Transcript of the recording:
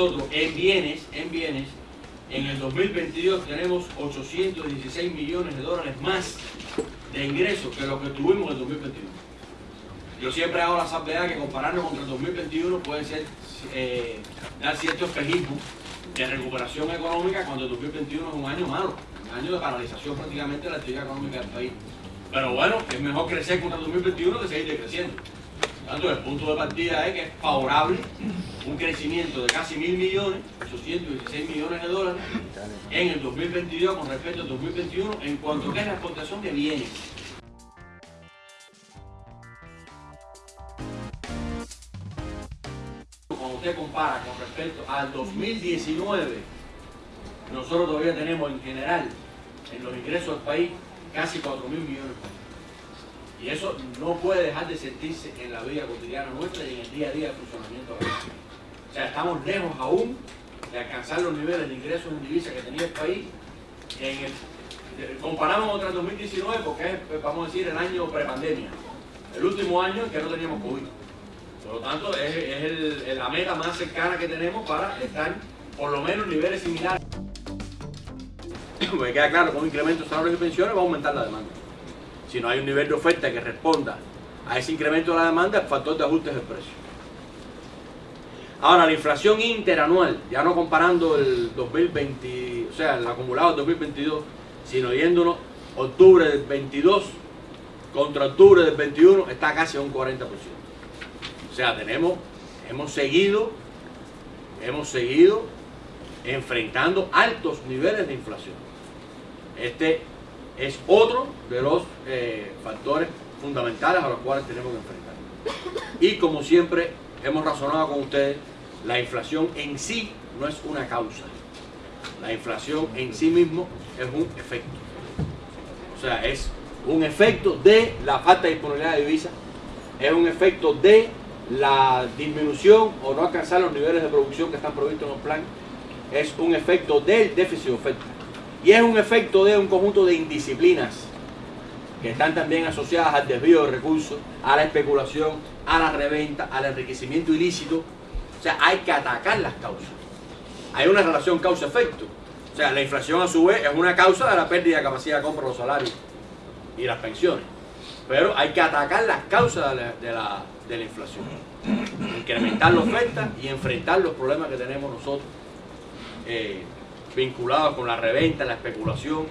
nosotros en bienes, en bienes, en el 2022 tenemos 816 millones de dólares más de ingresos que lo que tuvimos en el 2021. Yo siempre hago la salvedad que compararnos contra el 2021 puede ser eh, dar cierto espejismo de recuperación económica cuando el 2021 es un año malo, un año de paralización prácticamente de la actividad económica del país. Pero bueno, es mejor crecer contra el 2021 que seguir decreciendo. Tanto el punto de partida es que es favorable un crecimiento de casi mil millones, 816 millones de dólares en el 2022 con respecto al 2021 en cuanto que es la exportación de bienes. Cuando usted compara con respecto al 2019, nosotros todavía tenemos en general en los ingresos del país casi 4 mil millones de pesos. Y eso no puede dejar de sentirse en la vida cotidiana nuestra y en el día a día de funcionamiento. O sea, estamos lejos aún de alcanzar los niveles de ingresos en divisa que tenía el país. En el, comparamos contra el 2019 porque es, vamos a decir, el año prepandemia. El último año en que no teníamos COVID. Por lo tanto, es, es el- la meta más cercana que tenemos para estar por lo menos en niveles similares. Porque queda claro que un incremento de salarios y pensiones va a aumentar la demanda. Si no hay un nivel de oferta que responda a ese incremento de la demanda, el factor de ajuste es el precio. Ahora, la inflación interanual, ya no comparando el 2020, o sea, el acumulado del 2022, sino yéndonos octubre del 22 contra octubre del 21, está casi a un 40%. O sea, tenemos, hemos seguido, hemos seguido enfrentando altos niveles de inflación. Este es otro de los eh, factores fundamentales a los cuales tenemos que enfrentar. Y como siempre hemos razonado con ustedes, la inflación en sí no es una causa. La inflación en sí mismo es un efecto. O sea, es un efecto de la falta de disponibilidad de divisas, es un efecto de la disminución o no alcanzar los niveles de producción que están previstos en el plan, es un efecto del déficit oferta. Y es un efecto de un conjunto de indisciplinas que están también asociadas al desvío de recursos, a la especulación, a la reventa, al enriquecimiento ilícito. O sea, hay que atacar las causas. Hay una relación causa-efecto. O sea, la inflación a su vez es una causa de la pérdida de capacidad de compra de los salarios y las pensiones. Pero hay que atacar las causas de la, de la- de la inflación. Incrementar la oferta y enfrentar los problemas que tenemos nosotros eh, vinculados con la reventa, la especulación